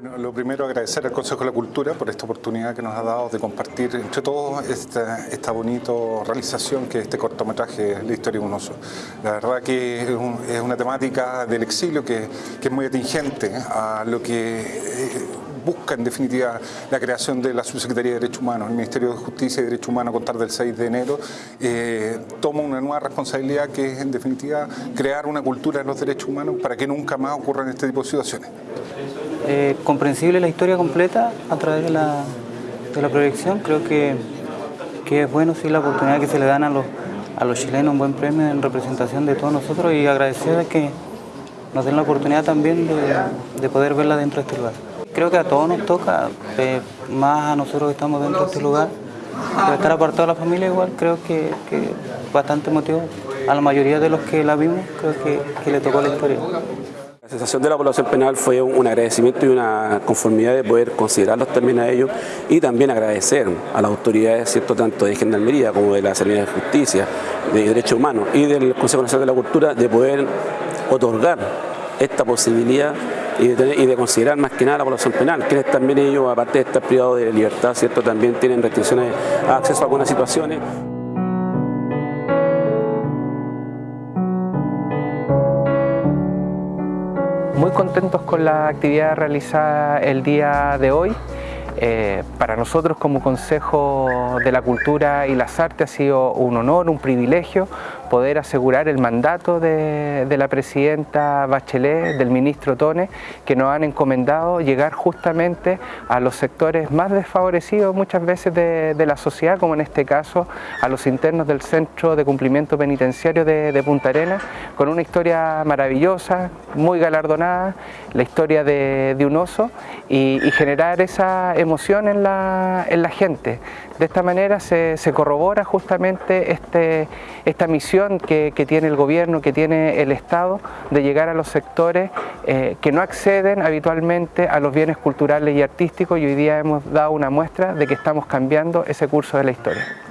Bueno, lo primero agradecer al Consejo de la Cultura por esta oportunidad que nos ha dado de compartir entre todos esta, bonita realización que es este cortometraje La historia de un oso. La verdad que es, una temática del exilio que, que, es muy atingente a lo que eh, busca en definitiva la creación de la Subsecretaría de Derechos Humanos. El Ministerio de Justicia y Derechos Humanos a contar del 6 de enero eh, toma una nueva responsabilidad que es en definitiva crear una cultura de los derechos humanos para que nunca más ocurran este tipo de situaciones. Eh, comprensible la historia completa a través de la, de la proyección, creo que, que es bueno sí la oportunidad que se le dan a los, a los chilenos un buen premio en representación de todos nosotros y agradecer que nos den la oportunidad también de, de poder verla dentro de este lugar. Creo que a todos nos toca, eh, más a nosotros que estamos dentro de este lugar, estar apartado de la familia igual creo que, que bastante motivo. A la mayoría de los que la vimos creo que, que le tocó la historia. La sensación de la población penal fue un agradecimiento y una conformidad de poder considerarlos también a ellos y también agradecer a las autoridades, ¿cierto? tanto de Gendarmería como de la Servicio de Justicia, de Derechos Humanos y del Consejo Nacional de la Cultura de poder otorgar esta posibilidad y de, considerar más que nada la población penal, quienes también ellos, aparte de estar privados de libertad, ¿cierto? también tienen restricciones a acceso a algunas situaciones. Muy contentos con la actividad realizada el día de hoy. Eh, para nosotros como Consejo de la Cultura y las Artes ha sido un honor, un privilegio poder asegurar el mandato de, la presidenta Bachelet, del ministro Tone, que nos han encomendado llegar justamente a los sectores más desfavorecidos muchas veces de, la sociedad, como en este caso a los internos del Centro de Cumplimiento Penitenciario de, Punta Arenas, con una historia maravillosa, muy galardonada, la historia de, un oso y, generar esa emoción en la, en la gente. De esta manera se, corrobora justamente este, esta misión que, tiene el gobierno, que tiene el Estado, de llegar a los sectores eh, que no acceden habitualmente a los bienes culturales y artísticos y hoy día hemos dado una muestra de que estamos cambiando ese curso de la historia.